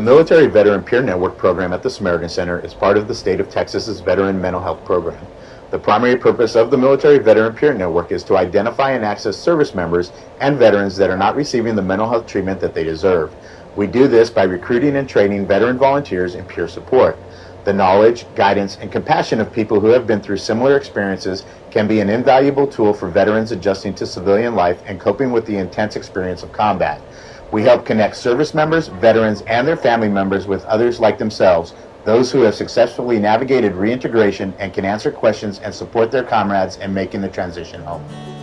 Military Veteran Peer Network program at the Samaritan Center is part of the state of Texas's Veteran Mental Health Program. The primary purpose of the Military Veteran Peer Network is to identify and access service members and veterans that are not receiving the mental health treatment that they deserve. We do this by recruiting and training veteran volunteers in peer support. The knowledge, guidance, and compassion of people who have been through similar experiences can be an invaluable tool for veterans adjusting to civilian life and coping with the intense experience of combat. We help connect service members, veterans, and their family members with others like themselves, those who have successfully navigated reintegration and can answer questions and support their comrades in making the transition home.